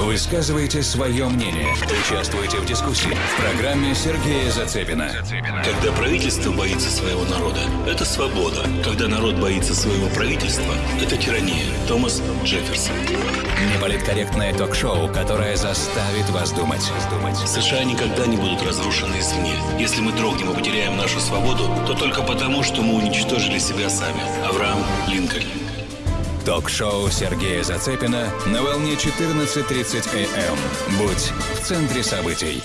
Высказывайте свое мнение. Участвуйте в дискуссии в программе Сергея Зацепина. Когда правительство боится своего народа, это свобода. Когда народ боится своего правительства, это тирания. Томас Джефферсон. Неполиткорректное ток-шоу, которое заставит вас думать. США никогда не будут разрушены извне. Если мы дрогнем и потеряем нашу свободу, то только потому, что мы уничтожили себя сами. Авраам Линкольн. Ток-шоу Сергея Зацепина на волне 14.30 АМ. Будь в центре событий.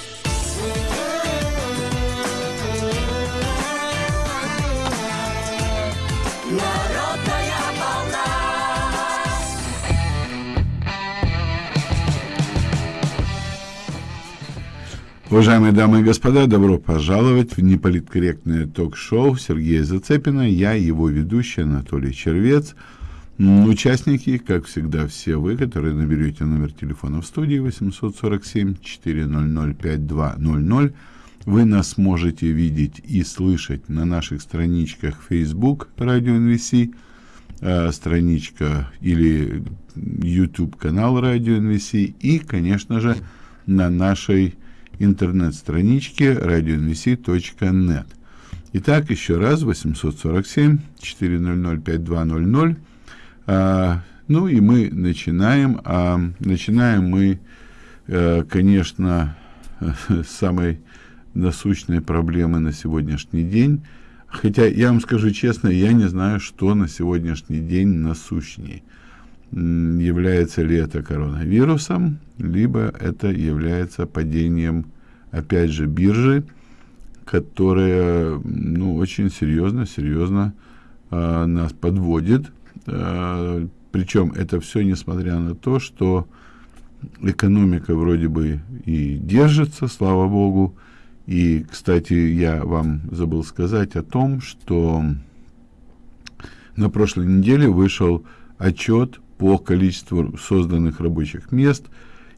Уважаемые дамы и господа, добро пожаловать в неполиткорректное ток-шоу Сергея Зацепина. Я его ведущий Анатолий Червец. М, Участники, как всегда, все вы, которые наберете номер телефона в студии 847-400-5200. Вы нас можете видеть и слышать на наших страничках Facebook Радио НВС, э, страничка или YouTube канал Радио НВС и, конечно же, на нашей интернет-страничке radionvc.net. Итак, еще раз, 847-400-5200. А, ну и мы начинаем. А, начинаем мы, э, конечно, с самой насущной проблемы на сегодняшний день. Хотя, я вам скажу честно, я не знаю, что на сегодняшний день насущней. М, Является ли это коронавирусом, либо это является падением, опять же, биржи, которая, ну, очень серьезно, серьезно а, нас подводит. А, причем это все несмотря на то, что экономика вроде бы и держится, слава богу. И, кстати, я вам забыл сказать о том, что на прошлой неделе вышел отчет по количеству созданных рабочих мест,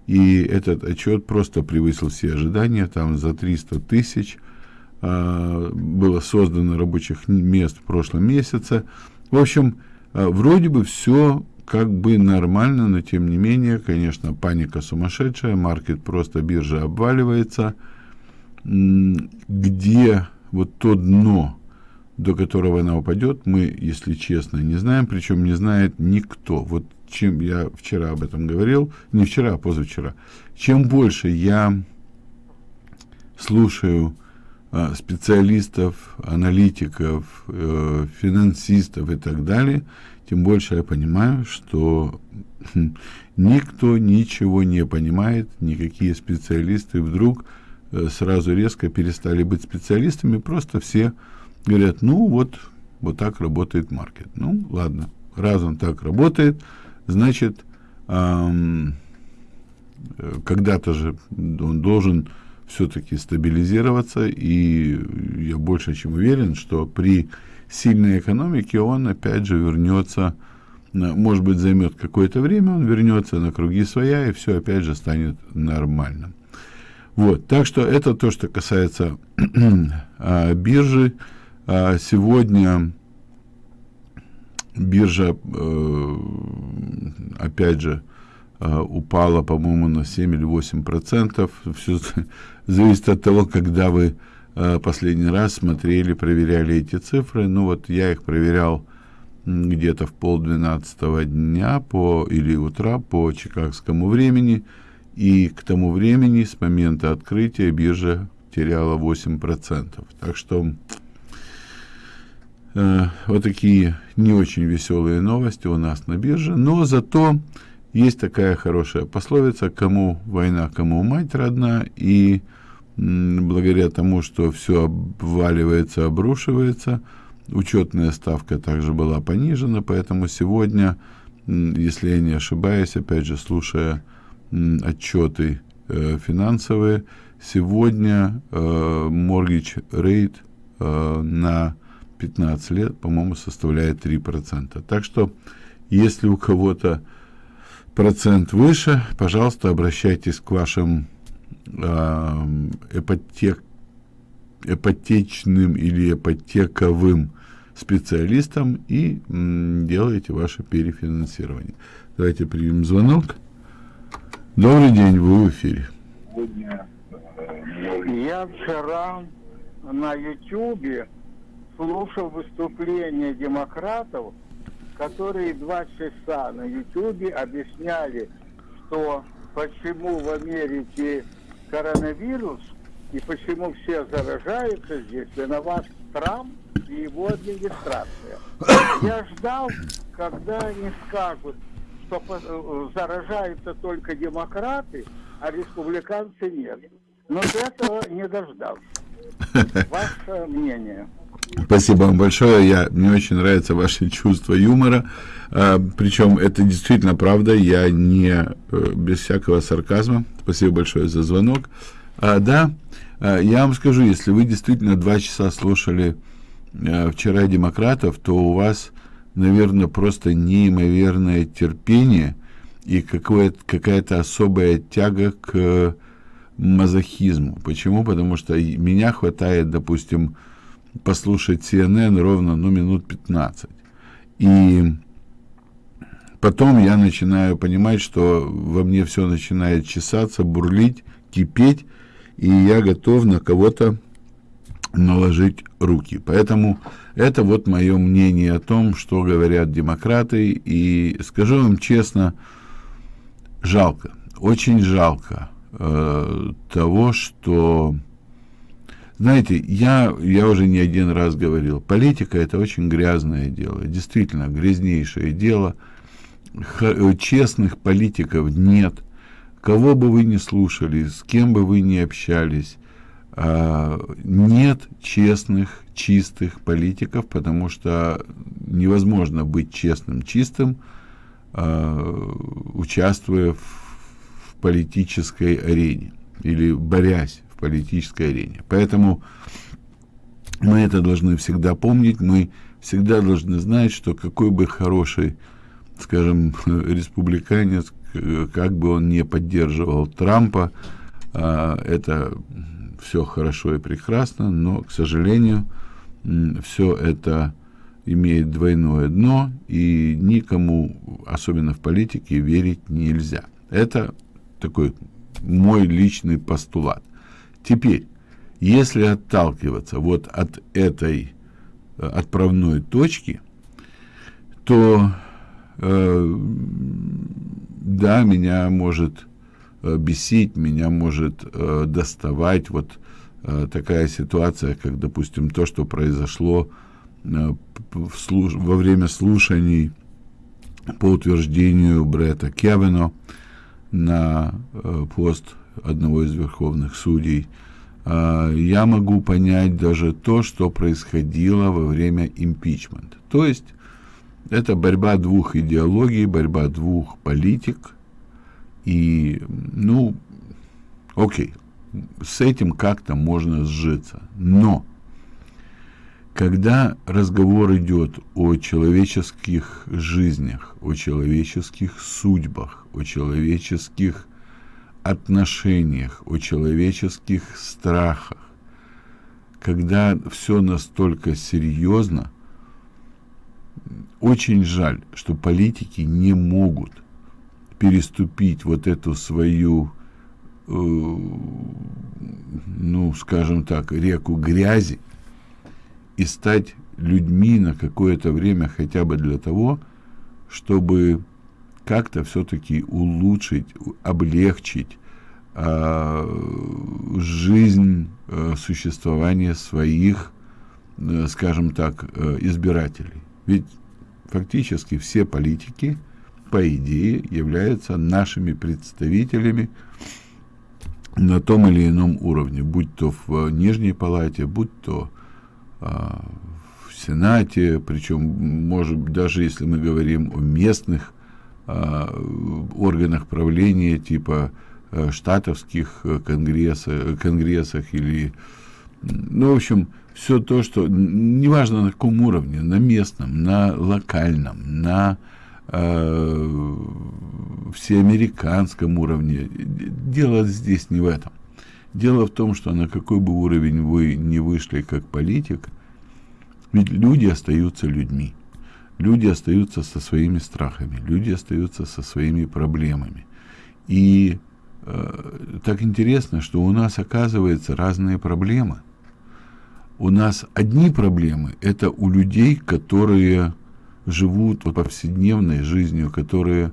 и этот отчет просто превысил все ожидания, там за 300 тысяч а, было создано рабочих мест в прошлом месяце. В общем, вроде бы все как бы нормально, но тем не менее, конечно, паника сумасшедшая, маркет просто биржа обваливается, где вот то дно, до которого она упадет, мы, если честно, не знаем, причем не знает никто. Вот чем я вчера об этом говорил, не вчера, а позавчера. Чем больше я слушаю а, специалистов, аналитиков, э, финансистов и так далее, тем больше я понимаю, что хм, никто ничего не понимает, никакие специалисты вдруг э, сразу резко перестали быть специалистами, просто все говорят, ну вот, вот так работает маркет. Ну, ладно, раз он так работает, значит, ам, э, когда-то же он должен все-таки стабилизироваться, и я больше чем уверен, что при сильной экономике он опять же вернется, может быть, займет какое-то время, он вернется на круги своя, и все опять же станет нормальным. Вот, так что это то, что касается а, биржи. А, сегодня биржа, э, опять же, э, упала, по-моему, на 7 или 8 процентов. Зависит от того, когда вы э, последний раз смотрели, проверяли эти цифры. Ну вот я их проверял где-то в полдвенадцатого дня по, или утра по чикагскому времени. И к тому времени, с момента открытия, биржа теряла 8%. Так что Э, вот такие не очень веселые новости у нас на бирже, но зато есть такая хорошая пословица «кому война, кому мать родна», и благодаря тому, что все обваливается, обрушивается, учетная ставка также была понижена, поэтому сегодня, если я не ошибаюсь, опять же, слушая отчеты э, финансовые, сегодня э, mortgage rate э, на 15 лет, по-моему, составляет 3%. Так что, если у кого-то процент выше, пожалуйста, обращайтесь к вашим э, ипотек, ипотечным или ипотековым специалистам и м, делайте ваше перефинансирование. Давайте примем звонок. Добрый день, вы в эфире. Я вчера на Ютубе слушал выступление демократов, которые два часа на Ютубе объясняли, что почему в Америке коронавирус и почему все заражаются здесь, виноват Трамп и его администрация. Я ждал, когда они скажут, что э, заражаются только демократы, а республиканцы нет. Но этого не дождался. Ваше мнение. Спасибо вам большое. Я, мне очень нравится ваше чувство юмора. А, причем это действительно правда. Я не э, без всякого сарказма. Спасибо большое за звонок. А, да, а, я вам скажу, если вы действительно два часа слушали а, вчера демократов, то у вас, наверное, просто неимоверное терпение и какая-то особая тяга к мазохизму. Почему? Потому что меня хватает, допустим, послушать CNN ровно, ну, минут 15. И потом я начинаю понимать, что во мне все начинает чесаться, бурлить, кипеть, и я готов на кого-то наложить руки. Поэтому это вот мое мнение о том, что говорят демократы. И скажу вам честно, жалко, очень жалко э, того, что знаете, я, я уже не один раз говорил, политика это очень грязное дело, действительно грязнейшее дело. Х, честных политиков нет. Кого бы вы ни слушали, с кем бы вы ни общались, э, нет честных, чистых политиков, потому что невозможно быть честным, чистым, э, участвуя в, в политической арене или борясь политической арене. Поэтому мы это должны всегда помнить, мы всегда должны знать, что какой бы хороший, скажем, республиканец, как бы он не поддерживал Трампа, а, это все хорошо и прекрасно, но, к сожалению, все это имеет двойное дно, и никому, особенно в политике, верить нельзя. Это такой мой личный постулат. Теперь, если отталкиваться вот от этой э, отправной точки, то э, да, меня может э, бесить, меня может э, доставать вот э, такая ситуация, как, допустим, то, что произошло э, в слуш... во время слушаний по утверждению Бретта Кевино на э, пост одного из верховных судей, а, я могу понять даже то, что происходило во время импичмента. То есть это борьба двух идеологий, борьба двух политик. И, ну, окей, с этим как-то можно сжиться. Но, когда разговор идет о человеческих жизнях, о человеческих судьбах, о человеческих отношениях, о человеческих страхах, когда все настолько серьезно, очень жаль, что политики не могут переступить вот эту свою, э, ну, скажем так, реку грязи и стать людьми на какое-то время хотя бы для того, чтобы как-то все-таки улучшить, облегчить жизнь, э, существование своих, э, скажем так, э, избирателей. Ведь фактически все политики, по идее, являются нашими представителями на том или ином уровне, будь то в Нижней Палате, будь то э, в Сенате, причем, может, даже если мы говорим о местных Э, органах правления типа э, штатовских э, конгресса, конгрессах или, ну, в общем, все то, что, неважно на каком уровне, на местном, на локальном, на э, всеамериканском уровне, дело здесь не в этом. Дело в том, что на какой бы уровень вы не вышли как политик, ведь люди остаются людьми люди остаются со своими страхами, люди остаются со своими проблемами. И э, так интересно, что у нас оказывается разные проблемы. У нас одни проблемы – это у людей, которые живут повседневной жизнью, которые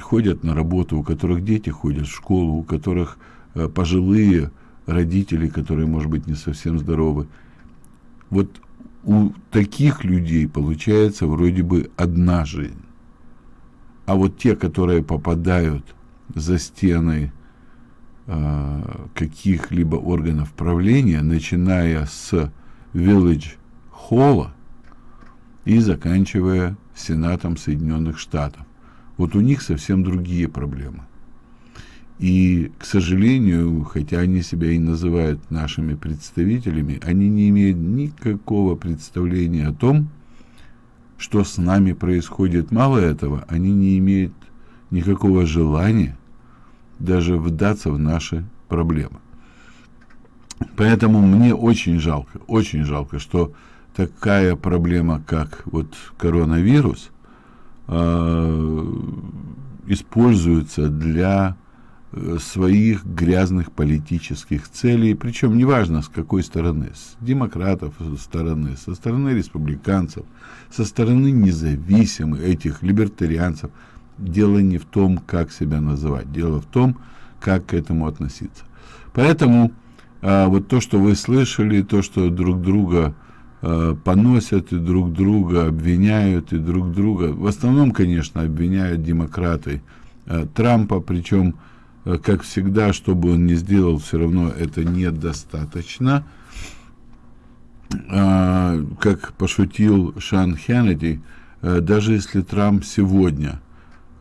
ходят на работу, у которых дети ходят в школу, у которых э, пожилые родители, которые, может быть, не совсем здоровы. Вот у таких людей получается вроде бы одна жизнь. А вот те, которые попадают за стены э, каких-либо органов правления, начиная с Village Холла и заканчивая Сенатом Соединенных Штатов. Вот у них совсем другие проблемы. И, к сожалению, хотя они себя и называют нашими представителями, они не имеют никакого представления о том, что с нами происходит. Мало этого, они не имеют никакого желания даже вдаться в наши проблемы. Поэтому мне очень жалко, очень жалко, что такая проблема, как вот коронавирус, э, используется для Э, своих грязных политических целей, причем неважно с какой стороны, с демократов со стороны, со стороны республиканцев, со стороны независимых этих либертарианцев. Дело не в том, как себя называть, дело в том, как к этому относиться. Поэтому а, вот то, что вы слышали, то, что друг друга а, поносят и друг друга обвиняют и друг друга, в основном, конечно, обвиняют демократы а, Трампа, причем Э, как всегда, что бы он ни сделал, все равно это недостаточно. А, как пошутил Шан Хеннеди, э, даже если Трамп сегодня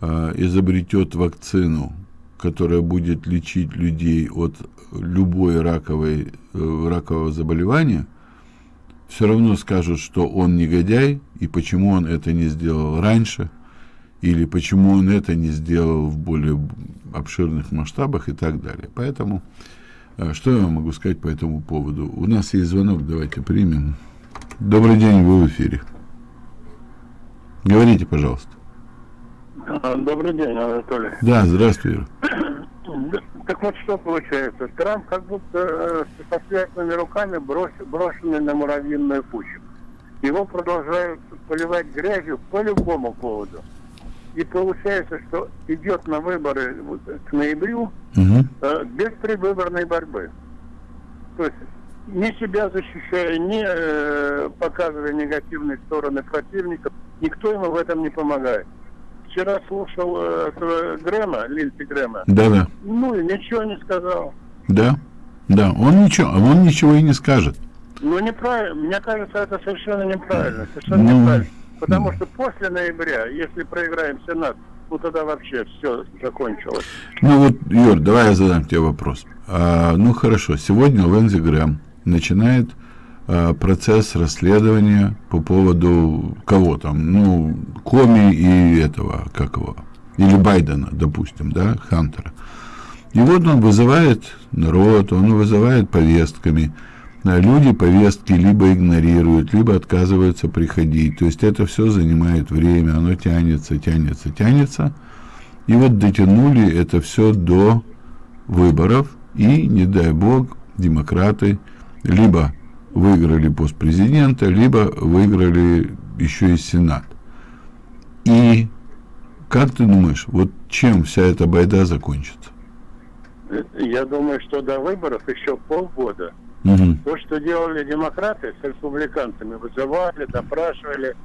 изобретет вакцину, которая будет лечить людей от любой раковой, э, ракового заболевания, все равно скажут, что он негодяй, и почему он это не сделал раньше – или почему он это не сделал в более обширных масштабах и так далее. Поэтому, э, что я могу сказать по этому поводу? У нас есть звонок, давайте примем. Добрый день, вы в эфире. Говорите, пожалуйста. А, добрый день, Анатолий. Да, здравствуй. Так вот что получается? Трамп как будто э, со связанными руками брос, брошенный на муравьиную кучу. Его продолжают поливать грязью по любому поводу. И получается, что идет на выборы к ноябрю угу. э, без предвыборной борьбы. То есть ни себя защищая, ни э, показывая негативные стороны противников, никто ему в этом не помогает. Вчера слушал э, Грэма, Линдси Грэма. Да, да. Ну и ничего не сказал. Да, да, он ничего, он ничего и не скажет. Ну неправильно, мне кажется, это совершенно неправильно, совершенно ну, неправильно. Потому что после ноября, если проиграем Сенат, ну тогда вообще все закончилось. Ну вот, Юр, давай я задам тебе вопрос. А, ну хорошо, сегодня Лэнзи Грэм начинает процесс расследования по поводу кого там, ну, Коми и этого, как его, или Байдена, допустим, да, Хантера. И вот он вызывает народ, он вызывает повестками, люди повестки либо игнорируют, либо отказываются приходить. То есть это все занимает время, оно тянется, тянется, тянется. И вот дотянули это все до выборов, и, не дай бог, демократы либо выиграли пост президента, либо выиграли еще и Сенат. И как ты думаешь, вот чем вся эта байда закончится? Я думаю, что до выборов еще полгода. Угу. То, что делали демократы с республиканцами, вызывали, допрашивали,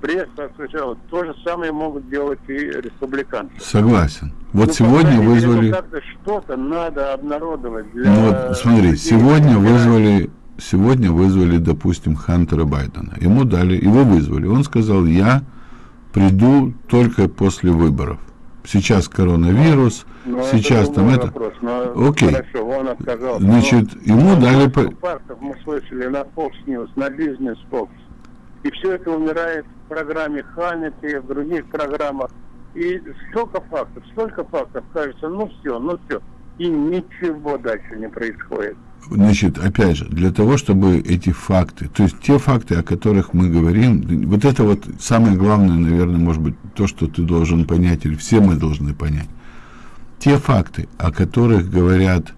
пресса освещала, то же самое могут делать и республиканцы. Согласен. Вот ну, сегодня вызвали... Что-то надо обнародовать для... Ну вот смотри, сегодня вызвали, сегодня вызвали, допустим, Хантера Байдена. Ему дали, его вызвали. Он сказал, я приду только после выборов. Сейчас коронавирус, но ну, сейчас это там это... Вопрос, но Окей. Хорошо, он отказался. Значит, но ему дали... Фактов мы слышали на Fox News, на Business Fox. И все это умирает в программе Ханнети, в других программах. И столько фактов, столько фактов, кажется, ну все, ну все. И ничего дальше не происходит. Значит, опять же, для того, чтобы эти факты, то есть те факты, о которых мы говорим, вот это вот самое главное, наверное, может быть, то, что ты должен понять, или все мы должны понять. те факты, о которых говорят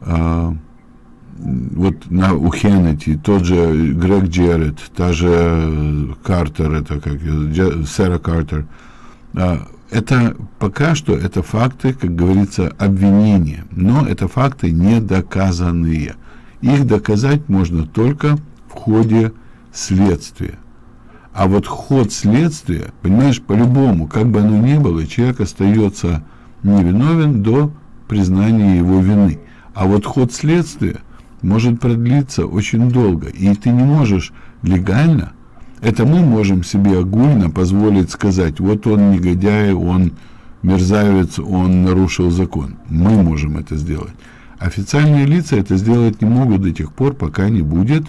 э, вот на, у Хеннети, тот же Грег Джеррет, та же Картер, это как Сара Картер, э, это пока что это факты, как говорится, обвинения, но это факты недоказанные. Их доказать можно только в ходе следствия. А вот ход следствия, понимаешь, по-любому, как бы оно ни было, человек остается невиновен до признания его вины. А вот ход следствия может продлиться очень долго, и ты не можешь легально, это мы можем себе огульно позволить сказать, вот он негодяй, он мерзавец, он нарушил закон. Мы можем это сделать. Официальные лица это сделать не могут до тех пор, пока не будет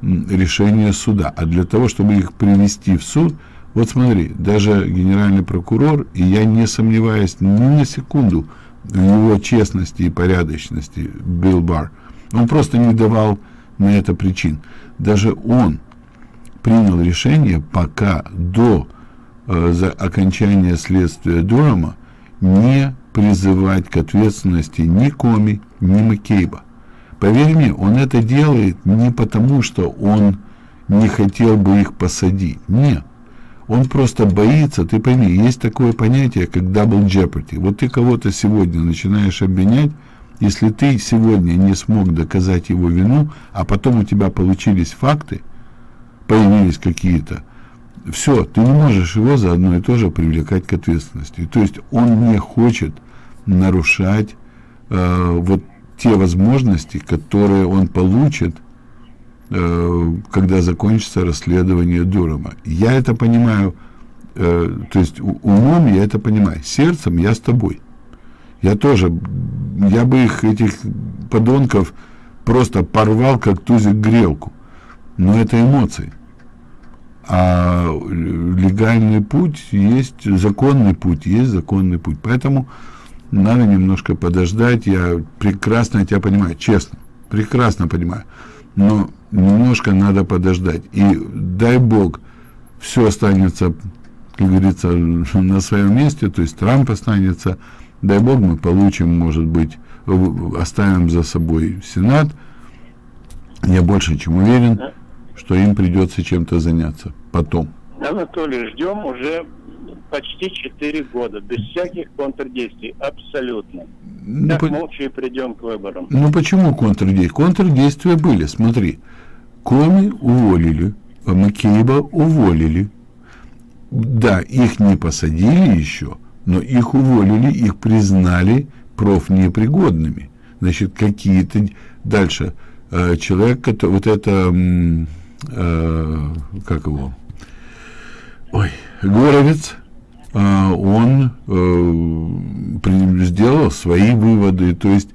решения суда. А для того, чтобы их привести в суд, вот смотри, даже генеральный прокурор, и я не сомневаюсь ни на секунду в его честности и порядочности, Билл Бар, он просто не давал на это причин. Даже он принял решение, пока до э, за окончания следствия Дурама не призывать к ответственности ни Коми, ни Маккейба. Поверь мне, он это делает не потому, что он не хотел бы их посадить. Нет. Он просто боится, ты пойми, есть такое понятие, как double jeopardy. Вот ты кого-то сегодня начинаешь обвинять, если ты сегодня не смог доказать его вину, а потом у тебя получились факты, появились какие-то, все, ты не можешь его за одно и то же привлекать к ответственности. То есть он не хочет нарушать э, вот те возможности, которые он получит, э, когда закончится расследование Дурама. Я это понимаю, э, то есть умом я это понимаю, сердцем я с тобой. Я тоже, я бы их, этих подонков, просто порвал, как тузик грелку. Но это эмоции. А легальный путь есть, законный путь есть законный путь. Поэтому надо немножко подождать, я прекрасно тебя понимаю, честно, прекрасно понимаю, но немножко надо подождать, и дай Бог, все останется, как говорится, на своем месте, то есть Трамп останется, дай Бог мы получим, может быть, оставим за собой Сенат, я больше чем уверен, что им придется чем-то заняться потом. Анатолий, ждем уже почти 4 года, без всяких контрдействий, абсолютно. Ну, так по... молча и придем к выборам. Ну почему контрдействия? Контрдействия были, смотри. Коми уволили, а Маккейба уволили. Да, их не посадили еще, но их уволили, их признали профнепригодными. Значит, какие-то... Дальше. Э, человек, который... Вот это... Э, как его? Ой, Горовец а, он э, сделал свои выводы, то есть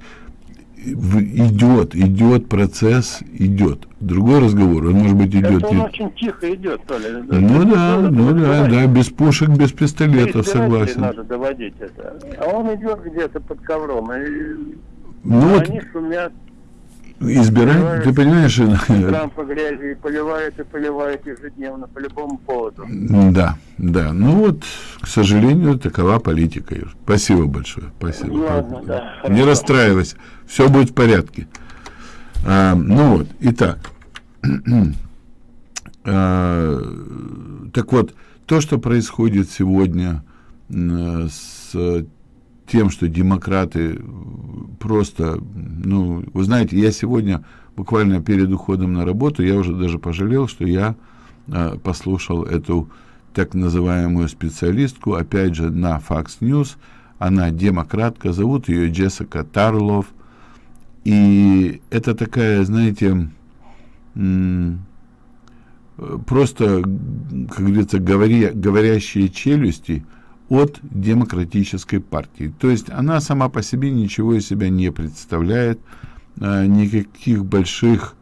идет, идет процесс, идет. Другой разговор, он может быть идет. Это он очень тихо идет, то ли. Ну да, ну да, да, без пушек, без пистолетов, согласен. надо доводить это. А он идет где-то под ковром, и ну, они вот, шумят избирать, ты понимаешь... Трампа грязи поливает и поливает ежедневно по любому поводу. Да, да. Ну вот, к сожалению, такова политика. Спасибо большое. Спасибо. Ладно, да, Не расстраивайся. Все будет в порядке. А, ну вот, итак. а, так вот, то, что происходит сегодня с тем, что демократы просто, ну, вы знаете, я сегодня буквально перед уходом на работу, я уже даже пожалел, что я э, послушал эту так называемую специалистку, опять же, на Fox News, она демократка, зовут ее Джессика Тарлов, и это такая, знаете, просто, как говорится, говоря, говорящие челюсти – от демократической партии. То есть она сама по себе ничего из себя не представляет, э, никаких больших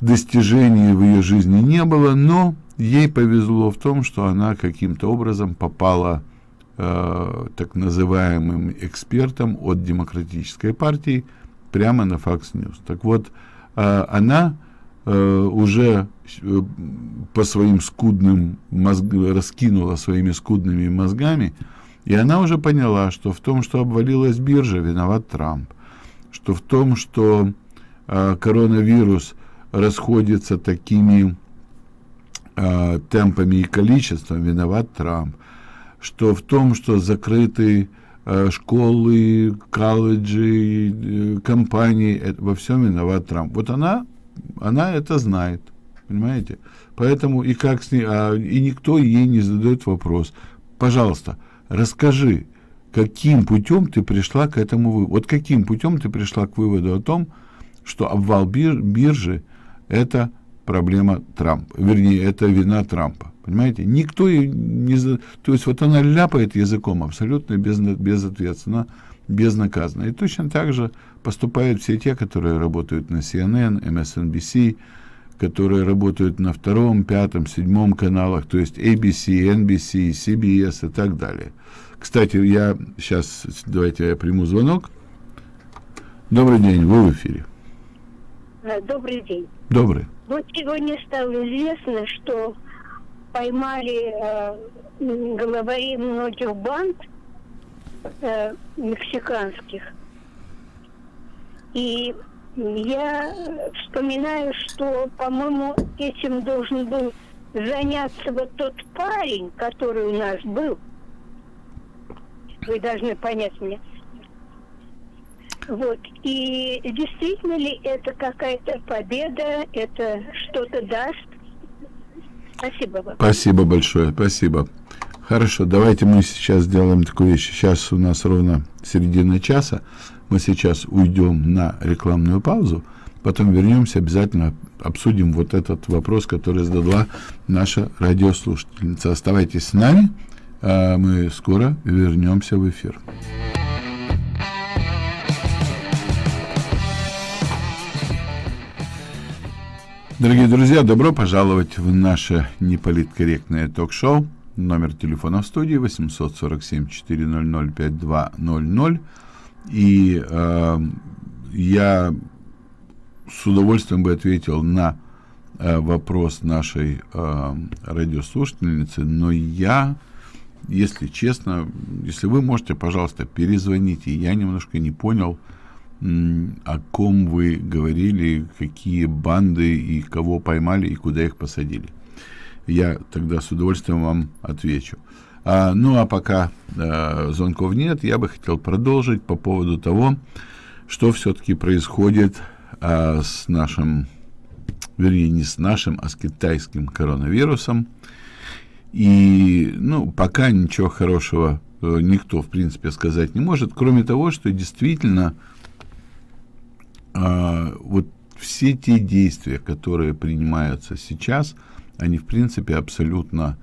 достижений в ее жизни не было, но ей повезло в том, что она каким-то образом попала э, так называемым экспертом от демократической партии прямо на Fox News. Так вот, э, она уже э, по своим скудным мозг... раскинула своими скудными мозгами И она уже поняла, что в том, что обвалилась биржа, виноват Трамп. Что в том, что э, коронавирус расходится такими э, темпами и количеством, виноват Трамп. Что в том, что закрыты э, школы, колледжи, э, компании, это, во всем виноват Трамп. Вот она, она это знает, понимаете? Поэтому и как с ней, а, и никто ей не задает вопрос. Пожалуйста, расскажи, каким путем ты пришла к этому выводу? Вот каким путем ты пришла к выводу о том, что обвал бир, биржи это проблема Трампа, вернее, это вина Трампа. Понимаете? Никто не... То есть вот она ляпает языком абсолютно без, безответственно, безнаказанно. И точно так же поступают все те, которые работают на CNN, MSNBC, которые работают на втором, пятом, седьмом каналах, то есть ABC, NBC, CBS и так далее. Кстати, я сейчас, давайте я приму звонок. Добрый день, вы в эфире. Э, добрый день. Добрый. Вот сегодня стало известно, что поймали э, главарей многих банд э, мексиканских. И я вспоминаю, что, по-моему, этим должен был заняться вот тот парень, который у нас был. Вы должны понять меня. Вот. И действительно ли это какая-то победа, это что-то даст? Спасибо вам. Спасибо большое, спасибо. Хорошо, давайте мы сейчас сделаем такую вещь. Сейчас у нас ровно середина часа. Мы сейчас уйдем на рекламную паузу, потом вернемся, обязательно обсудим вот этот вопрос, который задала наша радиослушательница. Оставайтесь с нами, а мы скоро вернемся в эфир. Дорогие друзья, добро пожаловать в наше неполиткорректное ток-шоу. Номер телефона в студии 847-400-5200. И э, я с удовольствием бы ответил на э, вопрос нашей э, радиослушательницы, но я, если честно, если вы можете, пожалуйста, перезвоните. Я немножко не понял, о ком вы говорили, какие банды и кого поймали и куда их посадили. Я тогда с удовольствием вам отвечу. А, ну а пока а, звонков нет, я бы хотел продолжить по поводу того, что все-таки происходит а, с нашим, вернее не с нашим, а с китайским коронавирусом. И, ну, пока ничего хорошего э, никто, в принципе, сказать не может, кроме того, что действительно а, вот все те действия, которые принимаются сейчас, они, в принципе, абсолютно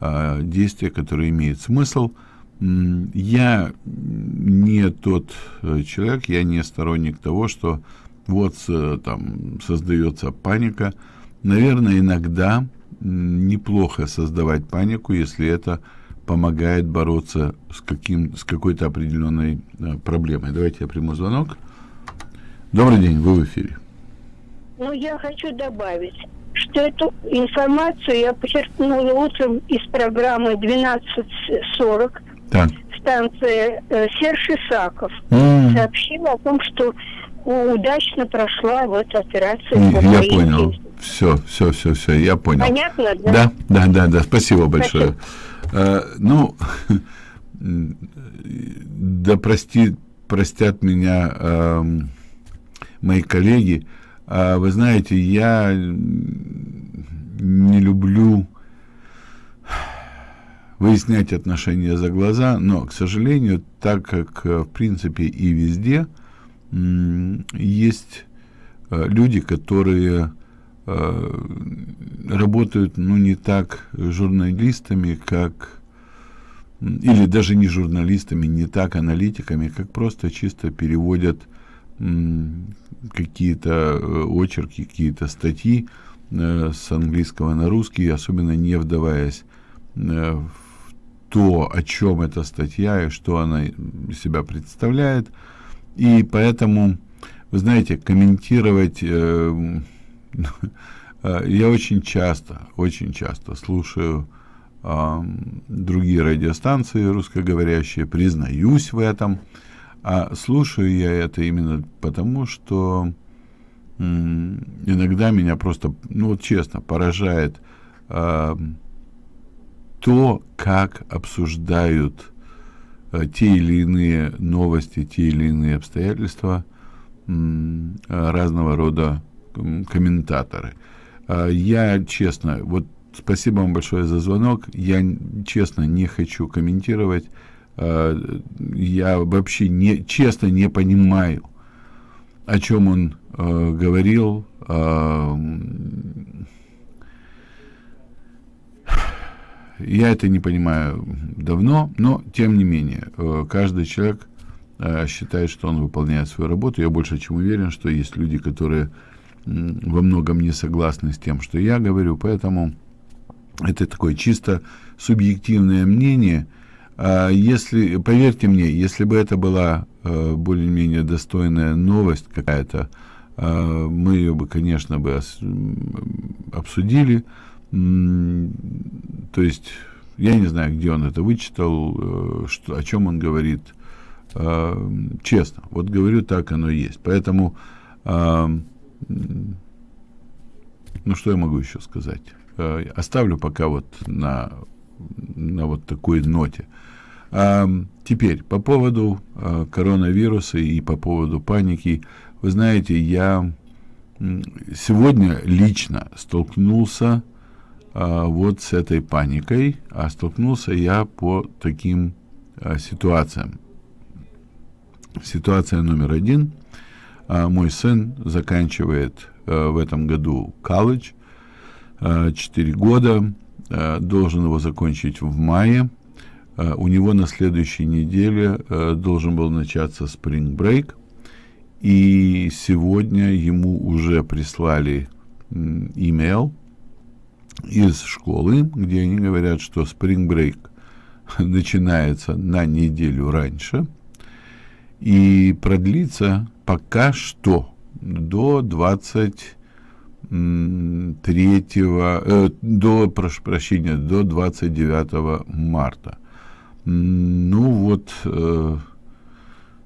а, действия, которые имеют смысл. Я не тот э, человек, я не сторонник того, что вот там создается паника. Наверное, иногда неплохо создавать панику, если это помогает бороться с, каким, с какой-то определенной э, проблемой. Давайте я приму звонок. Добрый день, вы в эфире. Ну, я хочу добавить, что эту информацию я почерпнула утром из программы 12.40. Так. Станция э, Серж Исаков mm. сообщила о том, что удачно прошла вот операция. Я понял. Все, все, все, все, я понял. Понятно, да? Да, да, да, да. Спасибо большое. Спасибо. А, ну, да прости, простят меня. А, мои коллеги. Вы знаете, я не люблю выяснять отношения за глаза, но, к сожалению, так как, в принципе, и везде есть а, люди, которые а, работают, ну, не так журналистами, как или даже не журналистами, не так аналитиками, как просто чисто переводят какие-то э, очерки, какие-то статьи э, с английского на русский, особенно не вдаваясь э, в то, о чем эта статья и что она из себя представляет. И поэтому, вы знаете, комментировать... Я очень часто, очень часто слушаю другие радиостанции русскоговорящие, признаюсь в этом. А слушаю я это именно потому, что иногда меня просто, ну вот честно, поражает э, то, как обсуждают э, те или иные новости, те или иные обстоятельства э, разного рода комментаторы. Э, я честно, вот спасибо вам большое за звонок, я честно не хочу комментировать, я вообще не, честно не понимаю, о чем он э, говорил. Э, я это не понимаю давно, но тем не менее, э, каждый человек э, считает, что он выполняет свою работу. Я больше чем уверен, что есть люди, которые во многом не согласны с тем, что я говорю, поэтому это такое чисто субъективное мнение. А если, поверьте мне, если бы это была Э, более-менее достойная новость какая-то, э, мы ее бы, конечно, бы обсудили. То есть, я не знаю, где он это вычитал, э, что, о чем он говорит. Честно, вот говорю, так оно есть. Поэтому, ну, что я могу еще сказать? Оставлю пока вот на, на вот такой ноте. А, теперь, по поводу а, коронавируса и по поводу паники. Вы знаете, я сегодня лично столкнулся а, вот с этой паникой, а столкнулся я по таким а, ситуациям. Ситуация номер один. Мой сын заканчивает в этом году колледж, а, 4 года, должен его закончить в мае. Э, у него на следующей неделе э, должен был начаться Break, и сегодня ему уже прислали имейл из школы, где они говорят, что Break начинается на неделю раньше и продлится пока что до 23 э, до прошу прощения до 29 марта ну вот, э,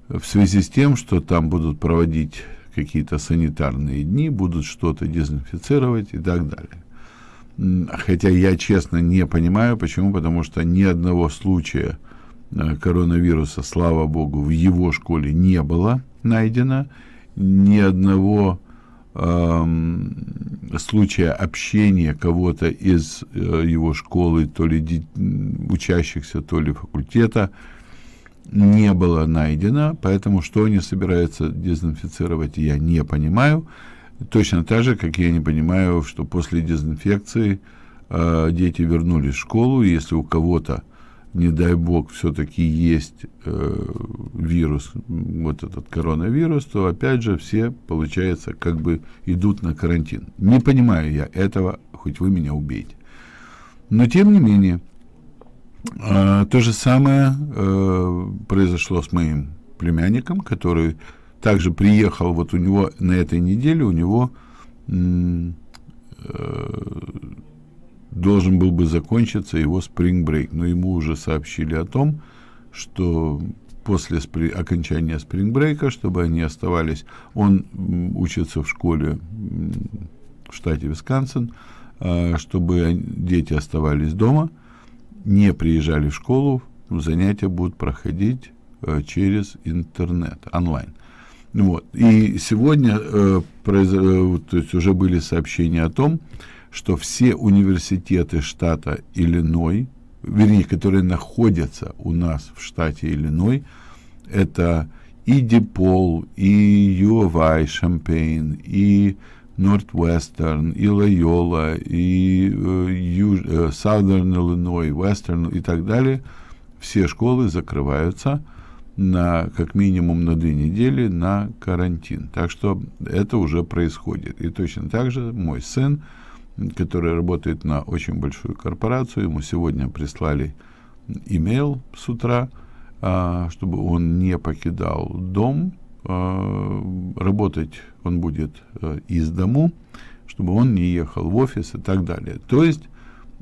в связи с тем, что там будут проводить какие-то санитарные дни, будут что-то дезинфицировать и так далее. Хотя я честно не понимаю, почему, потому что ни одного случая э, коронавируса, слава богу, в его школе не было найдено, ни одного случая общения кого-то из э, его школы, то ли учащихся, то ли факультета, не было найдено, поэтому что они собираются дезинфицировать, я не понимаю. Точно так же, как я не понимаю, что после дезинфекции э, дети вернулись в школу, если у кого-то не дай бог, все-таки есть э, вирус, вот этот коронавирус, то опять же все, получается, как бы идут на карантин. Не понимаю я этого, хоть вы меня убейте. Но тем не менее, э, то же самое э, произошло с моим племянником, который также приехал, вот у него на этой неделе, у него э, должен был бы закончиться его break, но ему уже сообщили о том, что после спри окончания break, чтобы они оставались, он учится в школе в штате Висконсин, а, чтобы дети оставались дома, не приезжали в школу, занятия будут проходить э, через интернет, онлайн. Вот. И сегодня э, произ... Э, то есть уже были сообщения о том, что все университеты штата Иллиной, вернее, которые находятся у нас в штате Иллиной, это и Дипол, и U of I, Шампейн, и Northwestern, и Лайола, и uh, Southern Illinois, Western и так далее, все школы закрываются на как минимум на две недели на карантин. Так что это уже происходит. И точно так же мой сын, который работает на очень большую корпорацию. Ему сегодня прислали имейл с утра, а, чтобы он не покидал дом. А, работать он будет а, из дому, чтобы он не ехал в офис и так далее. То есть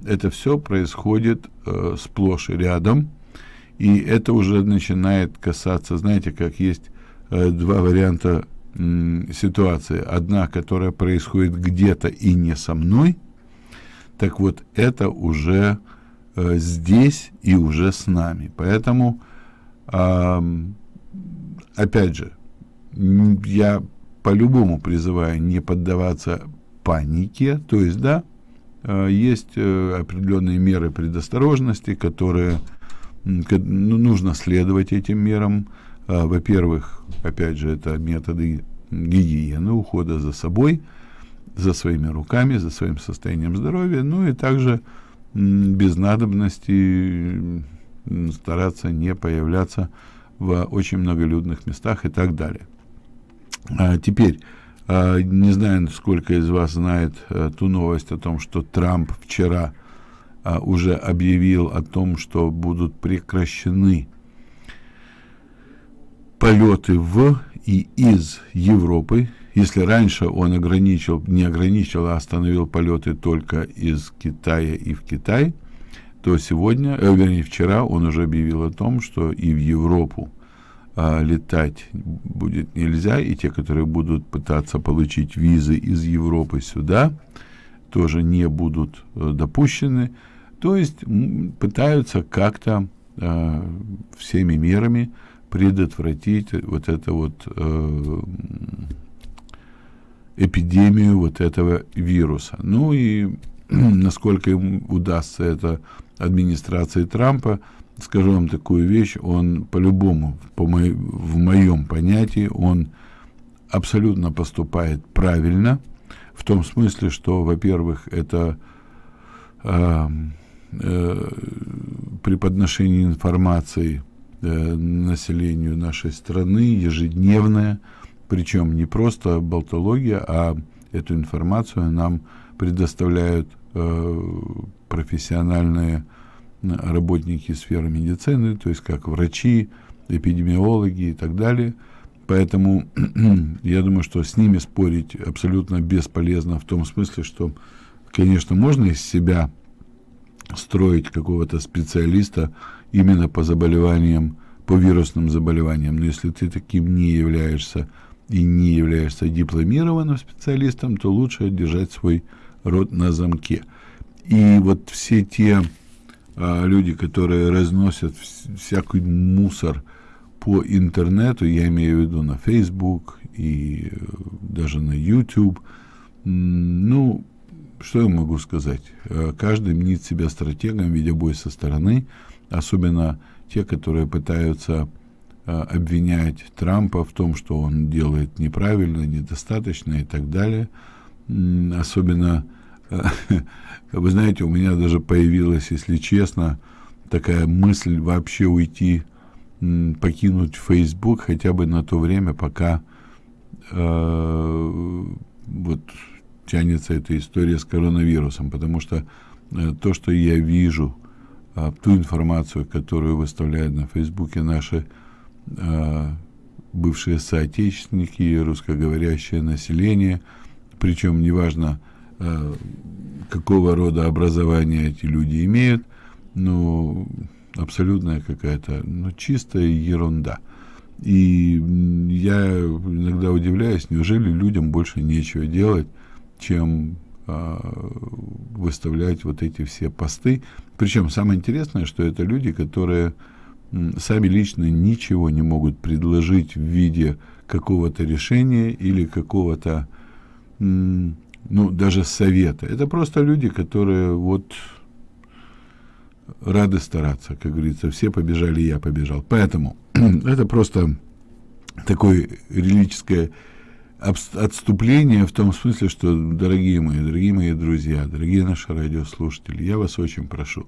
это все происходит э, сплошь и рядом, и это уже начинает касаться, знаете, как есть э, два варианта э, ситуации. Одна, которая происходит где-то и не со мной, так вот, это уже э, здесь и уже с нами. Поэтому, э, опять же, я по-любому призываю не поддаваться панике, то есть, да, э, есть э, определенные меры предосторожности, которые ну, нужно следовать этим мерам. Э, во-первых, опять же, это методы гигиены, ухода за собой, за своими руками, за своим состоянием здоровья, ну и также без надобности стараться не появляться в очень многолюдных местах и так далее. А теперь, а, не знаю, сколько из вас знает а, ту новость о том, что Трамп вчера а, уже объявил о том, что будут прекращены полеты в и из Европы. Если раньше он ограничил, не ограничил, а остановил полеты только из Китая и в Китай, то сегодня, э, вернее, вчера он уже объявил о том, что и в Европу а, летать будет нельзя, и те, которые будут пытаться получить визы из Европы сюда, тоже не будут а, допущены. То есть пытаются как-то а, всеми мерами предотвратить вот это вот э, эпидемию вот этого вируса. Ну и насколько им удастся это администрации Трампа, скажу вам такую вещь, он по-любому, по мо в моем понятии, он абсолютно поступает правильно, в том смысле, что, во-первых, это э, э, при подношении информации э, населению нашей страны ежедневная, причем не просто болтология, а эту информацию нам предоставляют э, профессиональные работники сферы медицины, то есть как врачи, эпидемиологи и так далее. Поэтому я думаю, что с ними спорить абсолютно бесполезно в том смысле, что, конечно, можно из себя строить какого-то специалиста именно по заболеваниям, по вирусным заболеваниям. Но если ты таким не являешься и не являешься дипломированным специалистом, то лучше держать свой рот на замке. И вот все те а, люди, которые разносят всякий мусор по интернету, я имею в виду на Facebook и э, даже на YouTube, ну, что я могу сказать? Э, каждый мнит себя стратегом, видя бой со стороны, особенно те, которые пытаются э, обвинять Трампа в том, что он делает неправильно, недостаточно и так далее. Особенно Вы знаете, у меня даже появилась, если честно, такая мысль вообще уйти, покинуть Facebook хотя бы на то время, пока э, вот тянется эта история с коронавирусом, потому что э, то, что я вижу, э, ту информацию, которую выставляют на Фейсбуке наши э, бывшие соотечественники, русскоговорящее население, причем неважно, Э, какого рода образование эти люди имеют, ну, абсолютная какая-то, ну, чистая ерунда. И я иногда удивляюсь, неужели людям больше нечего делать, чем выставлять вот эти все посты. Причем самое интересное, что это люди, которые сами лично ничего не могут предложить в виде какого-то решения или какого-то ну, даже совета. Это просто люди, которые вот рады стараться, как говорится, все побежали, я побежал. Поэтому это просто такое религическое отступление в том смысле, что, дорогие мои, дорогие мои друзья, дорогие наши радиослушатели, я вас очень прошу,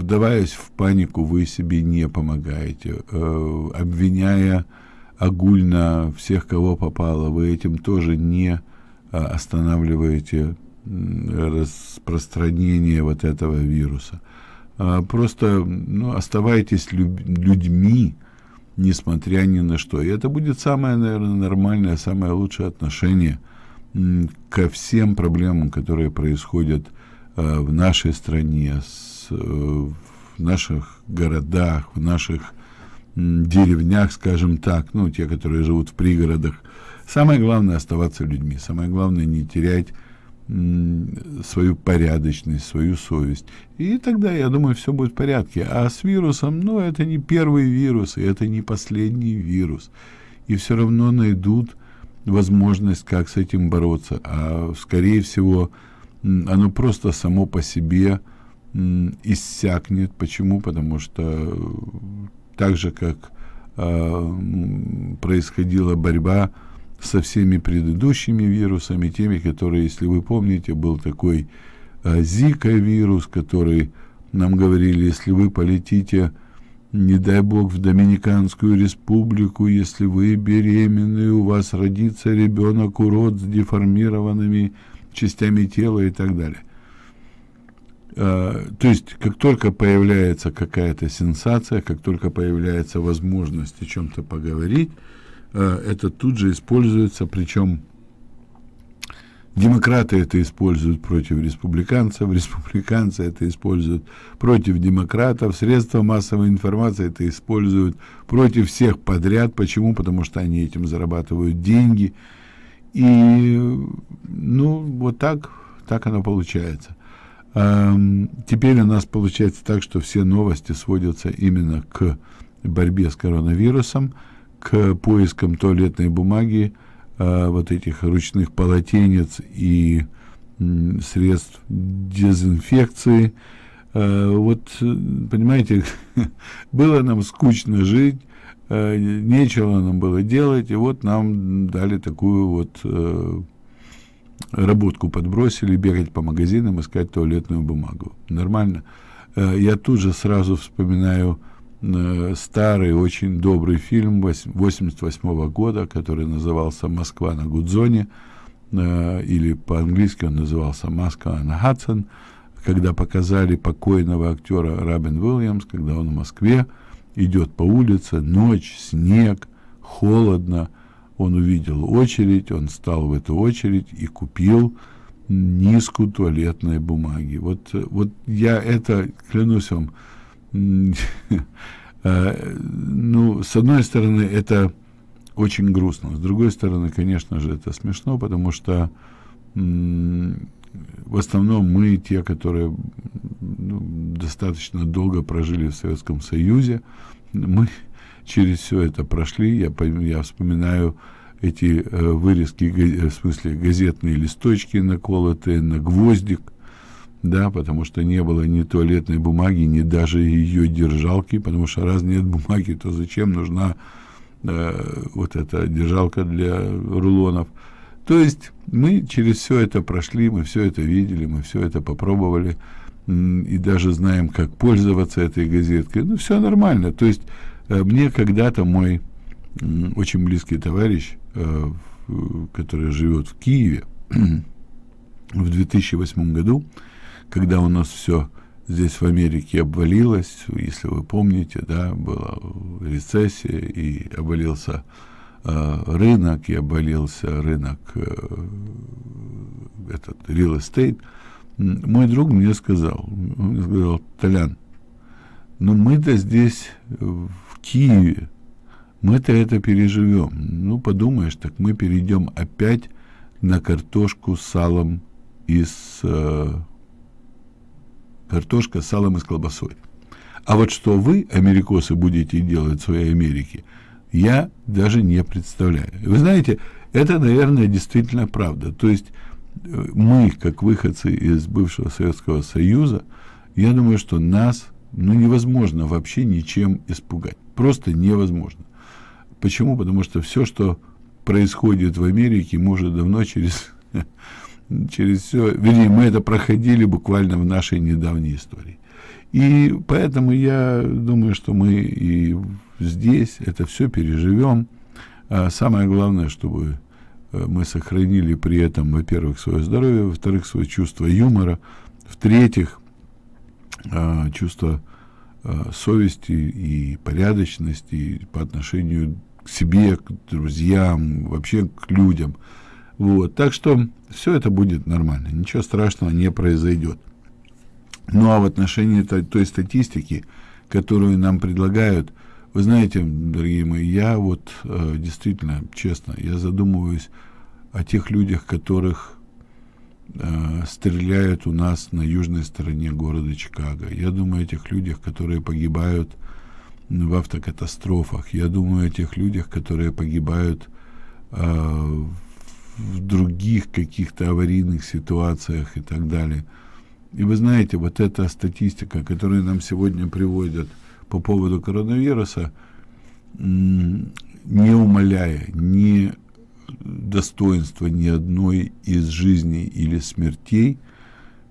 вдаваясь в панику, вы себе не помогаете, э, обвиняя огульно всех, кого попало, вы этим тоже не а, останавливаете распространение вот этого вируса. А, просто ну, оставайтесь людьми, несмотря ни на что. И это будет самое, наверное, нормальное, самое лучшее отношение ко всем проблемам, которые происходят э, в нашей стране, э, в наших городах, в наших деревнях, скажем так, ну, те, которые живут в пригородах. Самое главное оставаться людьми, самое главное не терять свою порядочность, свою совесть. И тогда, я думаю, все будет в порядке. А с вирусом, ну, это не первый вирус, и это не последний вирус. И все равно найдут возможность, как с этим бороться. А, скорее всего, оно просто само по себе иссякнет. Почему? Потому что так же, как э, происходила борьба со всеми предыдущими вирусами, теми, которые, если вы помните, был такой э, Зика-вирус, который нам говорили, если вы полетите, не дай бог, в Доминиканскую республику, если вы беременны, у вас родится ребенок, урод с деформированными частями тела и так далее. Э, то есть, как только появляется какая-то сенсация, как только появляется возможность о чем-то поговорить, это тут же используется, причем демократы это используют против республиканцев, республиканцы это используют против демократов, средства массовой информации это используют против всех подряд. Почему? Потому что они этим зарабатывают деньги. И, ну, вот так, так оно получается. Теперь у нас получается так, что все новости сводятся именно к борьбе с коронавирусом, к поискам туалетной бумаги, а, вот этих ручных полотенец и средств дезинфекции. А, вот, понимаете, было нам скучно жить, а, нечего нам было делать, и вот нам дали такую вот э, работку подбросили, бегать по магазинам, искать туалетную бумагу. Нормально. Э, я тут же сразу вспоминаю э, старый, очень добрый фильм 88 года, который назывался «Москва на Гудзоне», э, или по-английски он назывался «Москва на Хадсон», когда показали покойного актера Робин Уильямс, когда он в Москве идет по улице, ночь, снег, холодно, он увидел очередь, он стал в эту очередь и купил низку туалетной бумаги. Вот, вот я это, клянусь вам, э, ну, с одной стороны, это очень грустно, с другой стороны, конечно же, это смешно, потому что в основном мы, те, которые ну, достаточно долго прожили в Советском Союзе, мы через все это прошли. Я, я вспоминаю эти э, вырезки, в смысле газетные листочки наколотые на гвоздик, да, потому что не было ни туалетной бумаги, ни даже ее держалки, потому что раз нет бумаги, то зачем нужна э, вот эта держалка для рулонов. То есть мы через все это прошли, мы все это видели, мы все это попробовали, и даже знаем, как пользоваться этой газеткой. Ну, все нормально. То есть Э, мне когда-то мой очень близкий товарищ, э, который живет в Киеве, в 2008 году, когда у нас все здесь в Америке обвалилось, если вы помните, да, была рецессия и обвалился э, рынок, и обвалился рынок э, этот real estate, мой друг мне сказал, он мне сказал, Толян, ну мы-то здесь Киеве. Мы-то это переживем. Ну, подумаешь, так мы перейдем опять на картошку с салом и с... Э, картошка с салом и с колбасой. А вот что вы, америкосы, будете делать в своей Америке, я даже не представляю. Вы знаете, это, наверное, действительно правда. То есть э, мы, как выходцы из бывшего Советского Союза, я думаю, что нас ну, невозможно вообще ничем испугать. Просто невозможно. Почему? Потому что все, что происходит в Америке, мы уже давно через, через все, вернее, мы это проходили буквально в нашей недавней истории. И поэтому я думаю, что мы и здесь это все переживем. А самое главное, чтобы э, мы сохранили при этом, во-первых, свое здоровье, во-вторых, свое чувство юмора, в-третьих, а, чувство а, совести и порядочности по отношению к себе, к друзьям, вообще к людям. Вот, так что все это будет нормально, ничего страшного не произойдет. Ну а в отношении той, той статистики, которую нам предлагают, вы знаете, дорогие мои, я вот э, действительно, честно, я задумываюсь о тех людях, которых э, стреляют у нас на южной стороне города Чикаго. Я думаю о тех людях, которые погибают в автокатастрофах. Я думаю о тех людях, которые погибают э, в других каких-то аварийных ситуациях и так далее. И вы знаете, вот эта статистика, которую нам сегодня приводят по поводу коронавируса, не умаляя ни достоинства ни одной из жизней или смертей,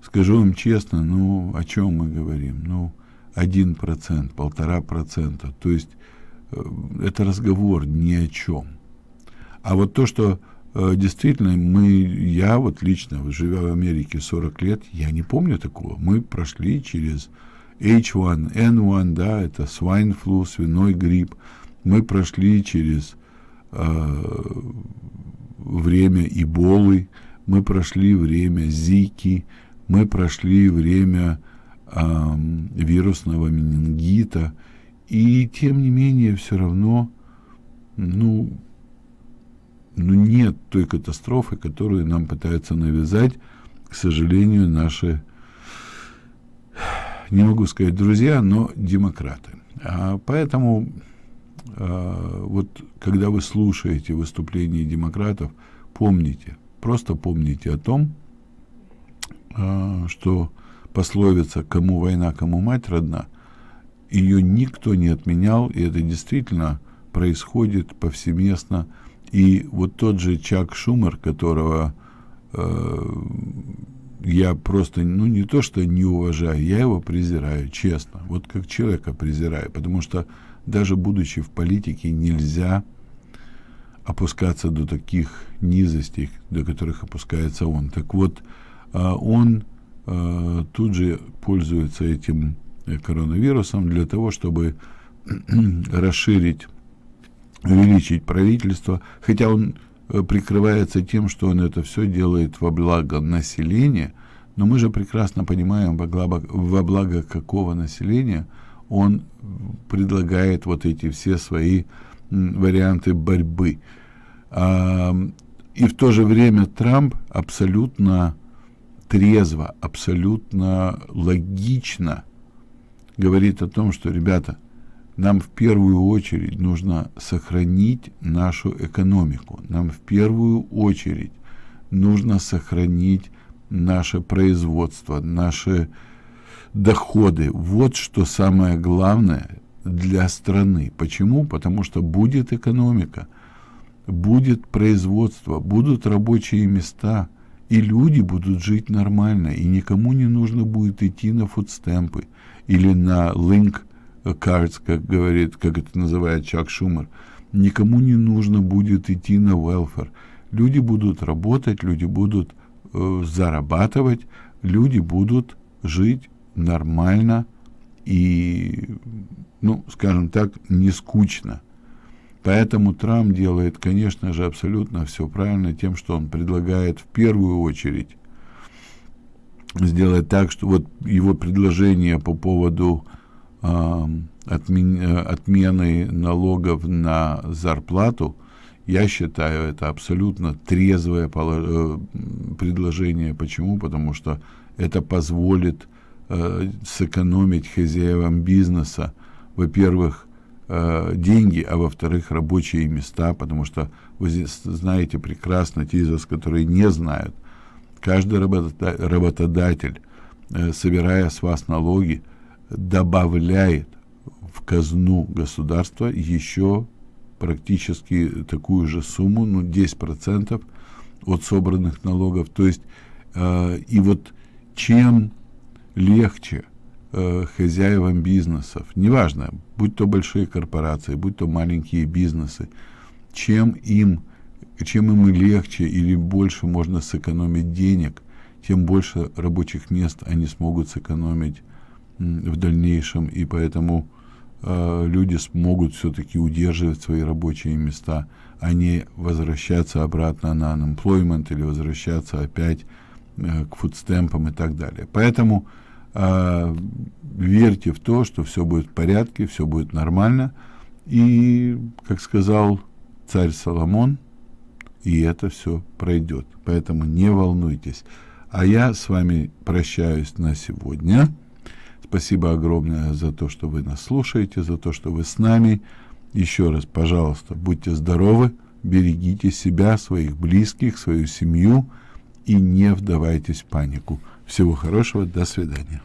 скажу вам честно, ну, о чем мы говорим? Ну, один процент, полтора процента. То есть э, это разговор ни о чем. А вот то, что действительно мы, я вот лично, живя в Америке 40 лет, я не помню такого. Мы прошли через H1N1, да, это swine flu, свиной грипп. Мы прошли через э, время Эболы, мы прошли время Зики, мы прошли время э, вирусного менингита, и тем не менее все равно, ну, ну нет той катастрофы, которую нам пытаются навязать, к сожалению, наши, не могу сказать друзья, но демократы. А поэтому а, вот когда вы слушаете выступления демократов, помните, просто помните о том, а, что пословица «кому война, кому мать родна», ее никто не отменял, и это действительно происходит повсеместно и вот тот же Чак Шумер, которого э, я просто, ну не то что не уважаю, я его презираю, честно, вот как человека презираю, потому что даже будучи в политике нельзя опускаться до таких низостей, до которых опускается он. Так вот, э, он э, тут же пользуется этим коронавирусом для того, чтобы расширить увеличить правительство, хотя он э, прикрывается тем, что он это все делает во благо населения, но мы же прекрасно понимаем, во благо, во благо какого населения он предлагает вот эти все свои варианты борьбы. И в то же время Трамп абсолютно трезво, абсолютно логично говорит о том, что, ребята, нам в первую очередь нужно сохранить нашу экономику. Нам в первую очередь нужно сохранить наше производство, наши доходы. Вот что самое главное для страны. Почему? Потому что будет экономика, будет производство, будут рабочие места, и люди будут жить нормально, и никому не нужно будет идти на фудстемпы или на линк cards, как говорит, как это называет Чак Шумер, никому не нужно будет идти на welfare. Люди будут работать, люди будут э, зарабатывать, люди будут жить нормально и, ну, скажем так, не скучно. Поэтому Трамп делает, конечно же, абсолютно все правильно тем, что он предлагает в первую очередь сделать так, что вот его предложение по поводу отмен, отмены налогов на зарплату, я считаю, это абсолютно трезвое э, предложение. Почему? Потому что это позволит э, сэкономить хозяевам бизнеса, во-первых, э, деньги, а во-вторых, рабочие места, потому что вы знаете прекрасно, те из вас, которые не знают, каждый работодатель, э, собирая с вас налоги, добавляет в казну государства еще практически такую же сумму, ну, 10% от собранных налогов. То есть, э, и вот чем легче э, хозяевам бизнесов, неважно, будь то большие корпорации, будь то маленькие бизнесы, чем им, чем им легче или больше можно сэкономить денег, тем больше рабочих мест они смогут сэкономить в дальнейшем, и поэтому э, люди смогут все-таки удерживать свои рабочие места, а не возвращаться обратно на unemployment или возвращаться опять э, к фудстемпам и так далее. Поэтому э, верьте в то, что все будет в порядке, все будет нормально. И, как сказал царь Соломон, и это все пройдет. Поэтому не волнуйтесь. А я с вами прощаюсь на сегодня. Спасибо огромное за то, что вы нас слушаете, за то, что вы с нами. Еще раз, пожалуйста, будьте здоровы, берегите себя, своих близких, свою семью и не вдавайтесь в панику. Всего хорошего, до свидания.